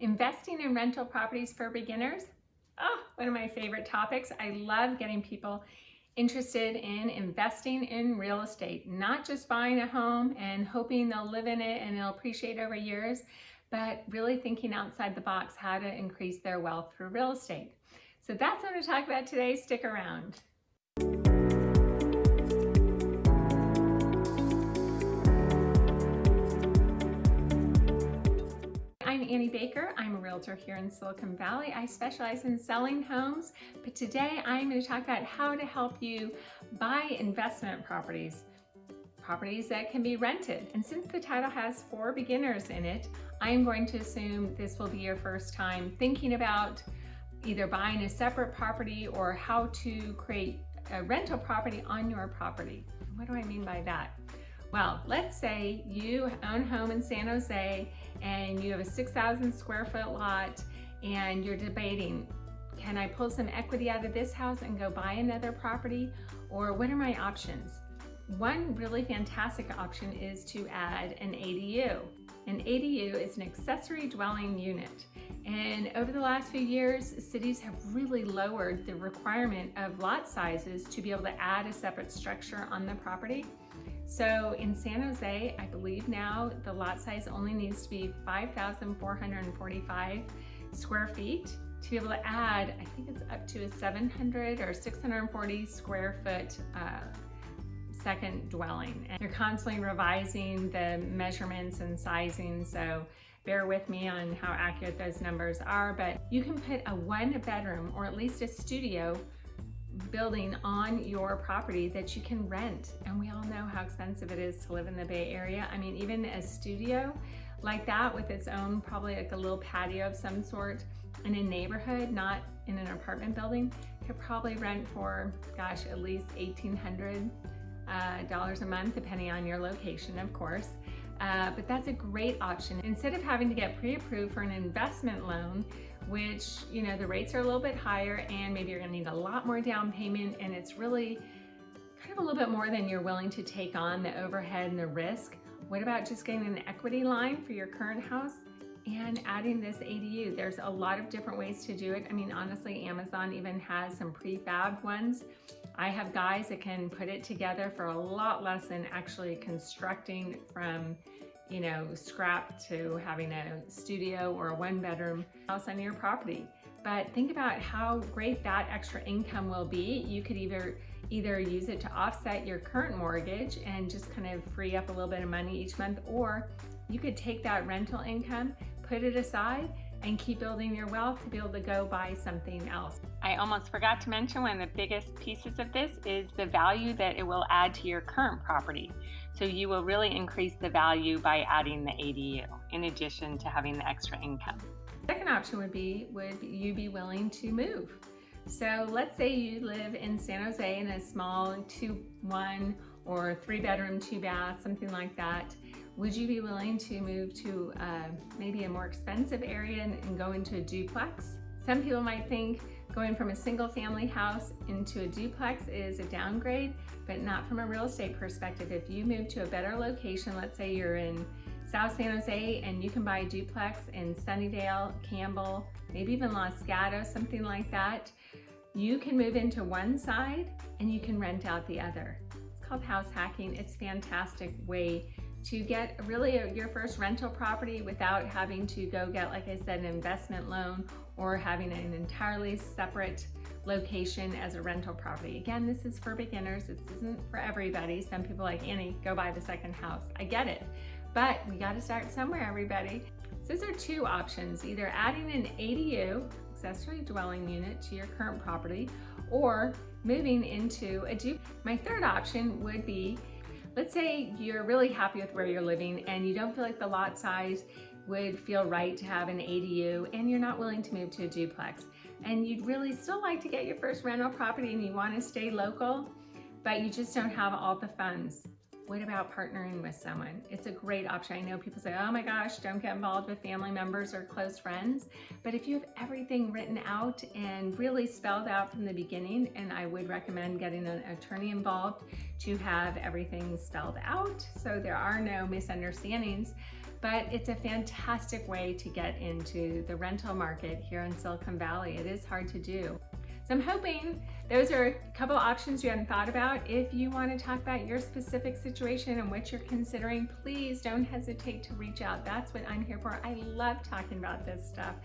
Investing in rental properties for beginners, oh, one of my favorite topics. I love getting people interested in investing in real estate, not just buying a home and hoping they'll live in it and it'll appreciate over years, but really thinking outside the box how to increase their wealth through real estate. So that's what I'm going to talk about today. Stick around. Realtor here in Silicon Valley. I specialize in selling homes, but today I'm going to talk about how to help you buy investment properties, properties that can be rented. And since the title has for beginners in it, I am going to assume this will be your first time thinking about either buying a separate property or how to create a rental property on your property. What do I mean by that? Well, let's say you own a home in San Jose and you have a 6,000 square foot lot and you're debating, can I pull some equity out of this house and go buy another property? Or what are my options? One really fantastic option is to add an ADU. An ADU is an accessory dwelling unit. And over the last few years, cities have really lowered the requirement of lot sizes to be able to add a separate structure on the property. So in San Jose, I believe now the lot size only needs to be 5,445 square feet to be able to add, I think it's up to a 700 or 640 square foot uh, second dwelling. And you're constantly revising the measurements and sizing, so bear with me on how accurate those numbers are, but you can put a one bedroom or at least a studio building on your property that you can rent. And we all know how expensive it is to live in the Bay Area. I mean, even a studio like that with its own, probably like a little patio of some sort in a neighborhood, not in an apartment building, could probably rent for, gosh, at least 1800 uh, dollars a month, depending on your location, of course. Uh, but that's a great option. Instead of having to get pre-approved for an investment loan, which, you know, the rates are a little bit higher and maybe you're gonna need a lot more down payment and it's really kind of a little bit more than you're willing to take on the overhead and the risk. What about just getting an equity line for your current house and adding this ADU? There's a lot of different ways to do it. I mean, honestly, Amazon even has some prefab ones. I have guys that can put it together for a lot less than actually constructing from you know, scrap to having a studio or a one bedroom house on your property. But think about how great that extra income will be. You could either either use it to offset your current mortgage and just kind of free up a little bit of money each month, or you could take that rental income, put it aside, and keep building your wealth to be able to go buy something else. I almost forgot to mention one of the biggest pieces of this is the value that it will add to your current property. So you will really increase the value by adding the ADU in addition to having the extra income. Second option would be, would you be willing to move? So let's say you live in San Jose in a small two, one or three bedroom, two bath, something like that. Would you be willing to move to uh, maybe a more expensive area and, and go into a duplex? Some people might think going from a single family house into a duplex is a downgrade, but not from a real estate perspective. If you move to a better location, let's say you're in South San Jose and you can buy a duplex in Sunnyvale, Campbell, maybe even Los Gatos, something like that, you can move into one side and you can rent out the other. Called house hacking. It's a fantastic way to get really a, your first rental property without having to go get, like I said, an investment loan or having an entirely separate location as a rental property. Again, this is for beginners. This isn't for everybody. Some people like, Annie, go buy the second house. I get it, but we got to start somewhere, everybody. So those are two options, either adding an ADU, accessory dwelling unit to your current property, or moving into a duplex. My third option would be Let's say you're really happy with where you're living and you don't feel like the lot size would feel right to have an ADU and you're not willing to move to a duplex and you'd really still like to get your first rental property and you want to stay local, but you just don't have all the funds. What about partnering with someone? It's a great option. I know people say, oh my gosh, don't get involved with family members or close friends. But if you have everything written out and really spelled out from the beginning, and I would recommend getting an attorney involved to have everything spelled out so there are no misunderstandings. but it's a fantastic way to get into the rental market here in Silicon Valley. It is hard to do. So I'm hoping those are a couple options you hadn't thought about. If you want to talk about your specific situation and what you're considering, please don't hesitate to reach out. That's what I'm here for. I love talking about this stuff.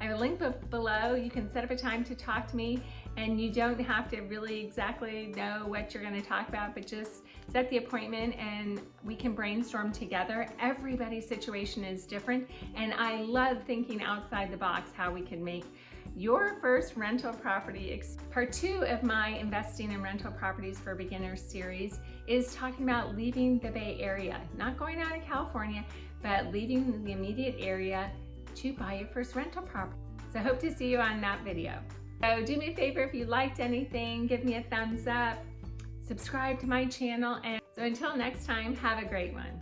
I have a link below. You can set up a time to talk to me and you don't have to really exactly know what you're going to talk about, but just set the appointment and we can brainstorm together. Everybody's situation is different and I love thinking outside the box how we can make your first rental property. Part two of my Investing in Rental Properties for Beginners series is talking about leaving the Bay Area, not going out of California, but leaving the immediate area to buy your first rental property. So I hope to see you on that video. So do me a favor, if you liked anything, give me a thumbs up, subscribe to my channel, and so until next time, have a great one.